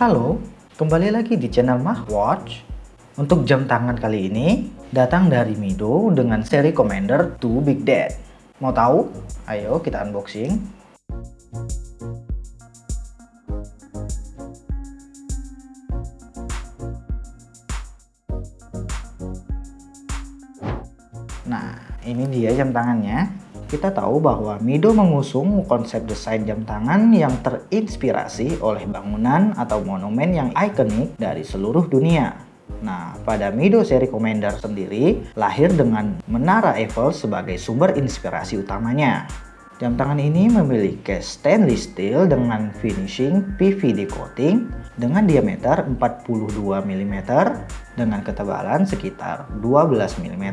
Halo, kembali lagi di channel Mah Watch. Untuk jam tangan kali ini, datang dari Mido dengan seri Commander 2 Big Dad. Mau tahu? Ayo kita unboxing. Nah, ini dia jam tangannya. Kita tahu bahwa Mido mengusung konsep desain jam tangan yang terinspirasi oleh bangunan atau monumen yang ikonik dari seluruh dunia. Nah, pada Mido seri Commander sendiri lahir dengan menara Eiffel sebagai sumber inspirasi utamanya. Jam tangan ini memiliki stainless steel dengan finishing PVD coating dengan diameter 42 mm dengan ketebalan sekitar 12 mm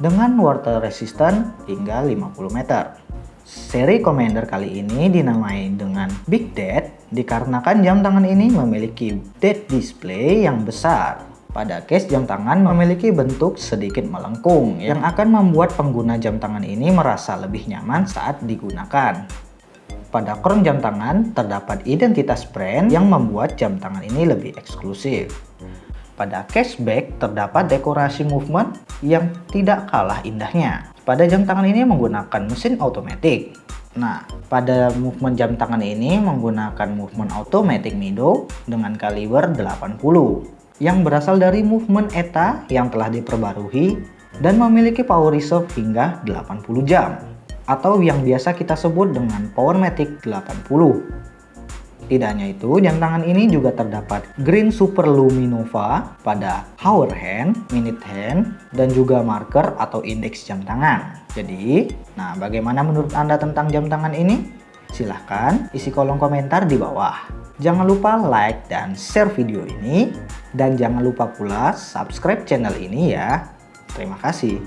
dengan water resistant hingga 50 meter. Seri Commander kali ini dinamai dengan Big Dad dikarenakan jam tangan ini memiliki dead display yang besar. Pada case jam tangan memiliki bentuk sedikit melengkung yang akan membuat pengguna jam tangan ini merasa lebih nyaman saat digunakan. Pada crown jam tangan terdapat identitas brand yang membuat jam tangan ini lebih eksklusif. Pada cashback terdapat dekorasi movement yang tidak kalah indahnya. Pada jam tangan ini menggunakan mesin otomatis. Nah, pada movement jam tangan ini menggunakan movement automatic Mido dengan kaliber 80 yang berasal dari movement ETA yang telah diperbarui dan memiliki power reserve hingga 80 jam atau yang biasa kita sebut dengan Powermatic 80. Tidak hanya itu, jam tangan ini juga terdapat Green Super Luminova pada hour hand, minute hand, dan juga marker atau indeks jam tangan. Jadi, nah bagaimana menurut Anda tentang jam tangan ini? Silahkan isi kolom komentar di bawah. Jangan lupa like dan share video ini. Dan jangan lupa pula subscribe channel ini ya. Terima kasih.